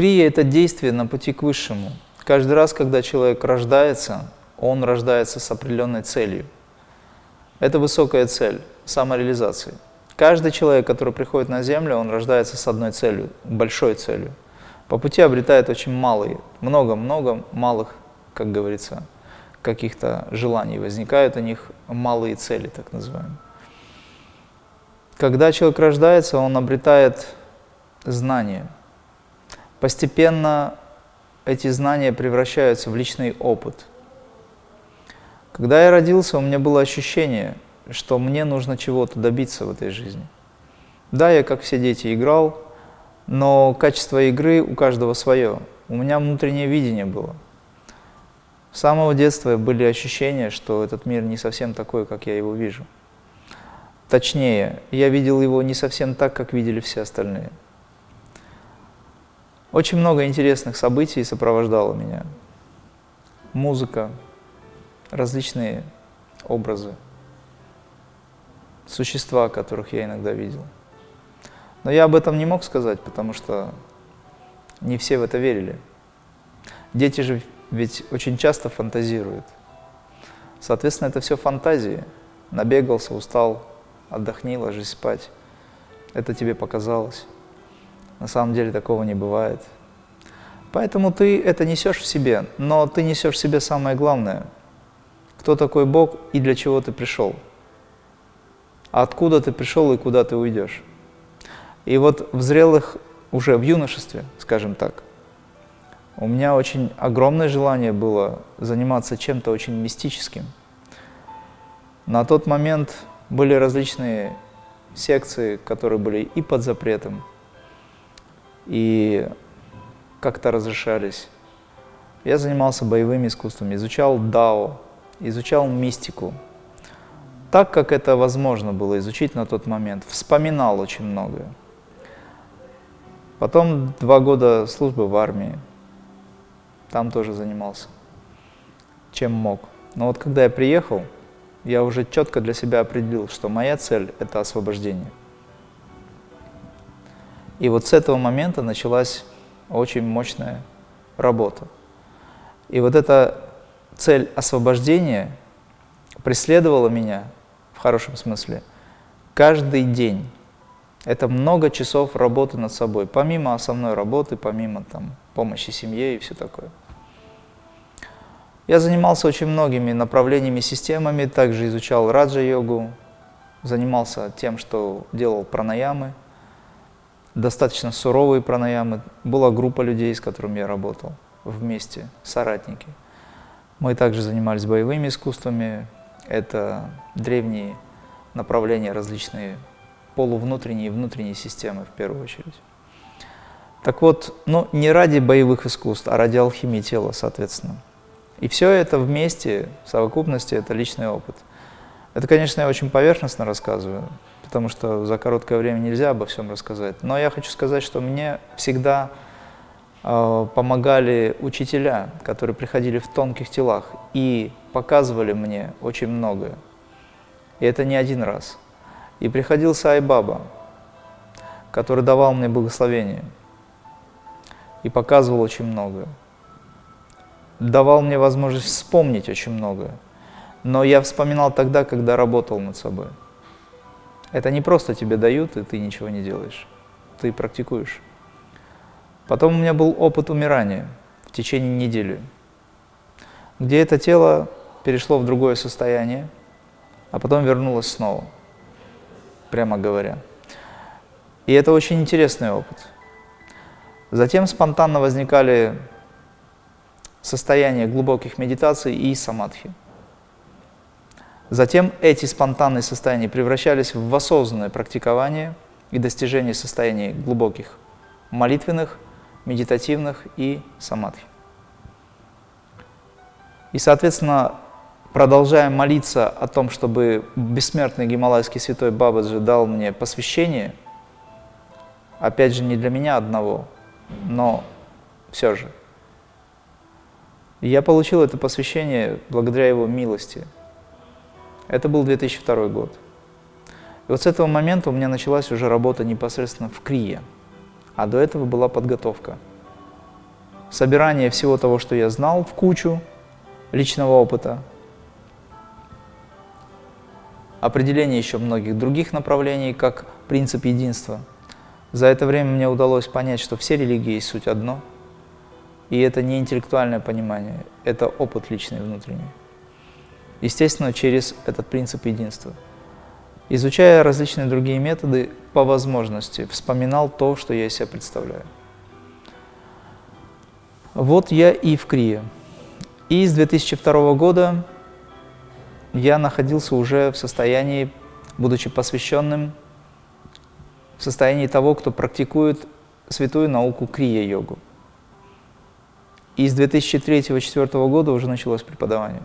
крия – это действие на пути к высшему. Каждый раз, когда человек рождается, он рождается с определенной целью. Это высокая цель – самореализации. Каждый человек, который приходит на Землю, он рождается с одной целью, большой целью. По пути обретает очень малые, много-много малых, как говорится, каких-то желаний. Возникают у них малые цели, так называемые. Когда человек рождается, он обретает знания. Постепенно эти знания превращаются в личный опыт. Когда я родился, у меня было ощущение, что мне нужно чего-то добиться в этой жизни. Да, я, как все дети, играл, но качество игры у каждого свое. У меня внутреннее видение было. С самого детства были ощущения, что этот мир не совсем такой, как я его вижу. Точнее, я видел его не совсем так, как видели все остальные. Очень много интересных событий сопровождало меня. Музыка, различные образы, существа, которых я иногда видел. Но я об этом не мог сказать, потому что не все в это верили. Дети же ведь очень часто фантазируют. Соответственно, это все фантазии. Набегался, устал, отдохни, ложись спать. Это тебе показалось. На самом деле такого не бывает. Поэтому ты это несешь в себе, но ты несешь в себе самое главное. Кто такой Бог и для чего ты пришел? Откуда ты пришел и куда ты уйдешь? И вот в зрелых, уже в юношестве, скажем так, у меня очень огромное желание было заниматься чем-то очень мистическим. На тот момент были различные секции, которые были и под запретом, и как-то разрешались. Я занимался боевыми искусствами, изучал дао, изучал мистику. Так, как это возможно было изучить на тот момент. Вспоминал очень многое. Потом два года службы в армии. Там тоже занимался, чем мог. Но вот когда я приехал, я уже четко для себя определил, что моя цель – это освобождение. И вот с этого момента началась очень мощная работа. И вот эта цель освобождения преследовала меня, в хорошем смысле, каждый день. Это много часов работы над собой, помимо основной работы, помимо там, помощи семье и все такое. Я занимался очень многими направлениями, системами, также изучал раджа-йогу, занимался тем, что делал пранаямы, достаточно суровые пранаямы. Была группа людей, с которыми я работал вместе, соратники. Мы также занимались боевыми искусствами, это древние направления, различные полувнутренние и внутренние системы в первую очередь. Так вот, ну, не ради боевых искусств, а ради алхимии тела, соответственно. И все это вместе, в совокупности, это личный опыт. Это, конечно, я очень поверхностно рассказываю, потому что за короткое время нельзя обо всем рассказать. Но я хочу сказать, что мне всегда э, помогали учителя, которые приходили в тонких телах и показывали мне очень многое. И это не один раз. И приходил Сай Баба, который давал мне благословение и показывал очень многое давал мне возможность вспомнить очень многое. Но я вспоминал тогда, когда работал над собой. Это не просто тебе дают, и ты ничего не делаешь. Ты практикуешь. Потом у меня был опыт умирания в течение недели, где это тело перешло в другое состояние, а потом вернулось снова, прямо говоря. И это очень интересный опыт. Затем спонтанно возникали состояние глубоких медитаций и самадхи. Затем эти спонтанные состояния превращались в осознанное практикование и достижение состояний глубоких молитвенных, медитативных и самадхи. И, соответственно, продолжая молиться о том, чтобы бессмертный гималайский святой Бабаджи дал мне посвящение, опять же, не для меня одного, но все же – я получил это посвящение благодаря его милости. Это был 2002 год. И вот с этого момента у меня началась уже работа непосредственно в Крие, а до этого была подготовка. собирание всего того, что я знал в кучу личного опыта, определение еще многих других направлений, как принцип единства. За это время мне удалось понять, что все религии есть суть одно, и это не интеллектуальное понимание, это опыт личный внутренний. Естественно, через этот принцип единства. Изучая различные другие методы, по возможности вспоминал то, что я из себя представляю. Вот я и в Крие. И с 2002 года я находился уже в состоянии, будучи посвященным, в состоянии того, кто практикует святую науку крия-йогу. И с 2003-2004 года уже началось преподавание.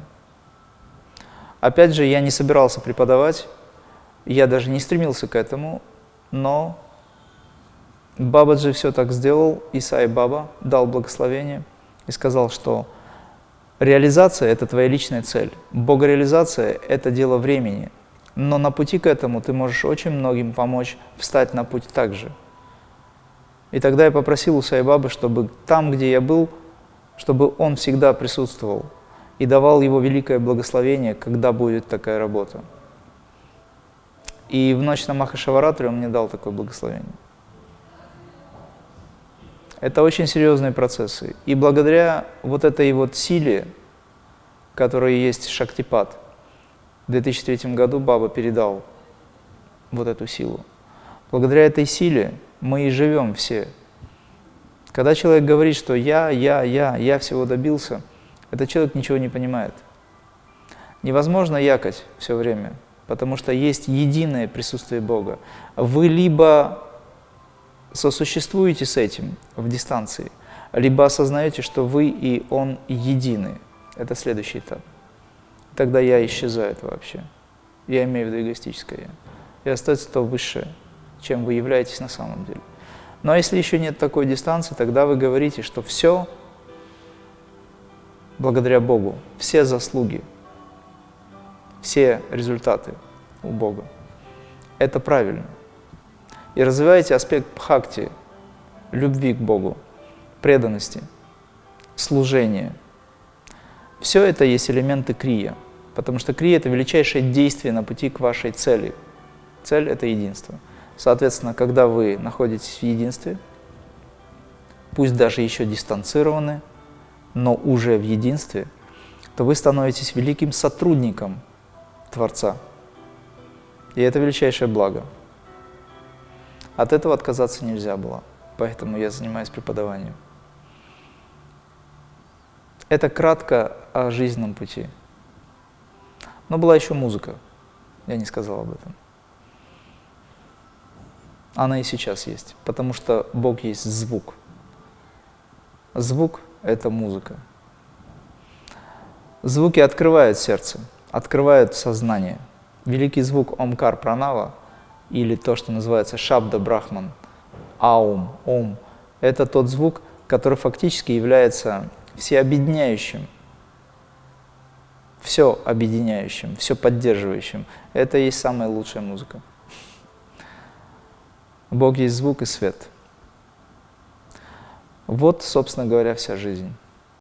Опять же, я не собирался преподавать, я даже не стремился к этому, но Бабаджи все так сделал, Исай Баба дал благословение и сказал, что реализация – это твоя личная цель, богореализация – это дело времени, но на пути к этому ты можешь очень многим помочь встать на путь также. И тогда я попросил у Сайбабы, чтобы там, где я был, чтобы он всегда присутствовал и давал его великое благословение, когда будет такая работа. И в ночь на Махашаваратре он мне дал такое благословение. Это очень серьезные процессы. И благодаря вот этой вот силе, которая есть Шактипад, в 2003 году Баба передал вот эту силу. Благодаря этой силе мы и живем все. Когда человек говорит, что я, я, я, я всего добился, этот человек ничего не понимает. Невозможно якать все время – потому что есть единое присутствие Бога. Вы либо сосуществуете с этим в дистанции, либо осознаете, что вы и Он едины. Это следующий этап. Тогда я исчезаю вообще. Я имею в виду эгоистическое я. И остается то высшее, чем вы являетесь на самом деле. Но если еще нет такой дистанции, тогда вы говорите, что все благодаря Богу, все заслуги все результаты у Бога. Это правильно. И развивайте аспект бхакти, любви к Богу, преданности, служения. Все это есть элементы крия, потому что крия – это величайшее действие на пути к вашей цели. Цель – это единство. Соответственно, когда вы находитесь в единстве, пусть даже еще дистанцированы, но уже в единстве, то вы становитесь великим сотрудником Творца. И это величайшее благо. От этого отказаться нельзя было, поэтому я занимаюсь преподаванием. Это кратко о жизненном пути. Но была еще музыка, я не сказал об этом. Она и сейчас есть, потому что Бог есть звук. Звук – это музыка. Звуки открывают сердце – открывают сознание. Великий звук Омкар Пранава, или то, что называется Шабда Брахман, Аум, Ом, это тот звук, который фактически является всеобъединяющим, все объединяющим, все поддерживающим. Это и есть самая лучшая музыка. Бог есть звук и свет. Вот, собственно говоря, вся жизнь.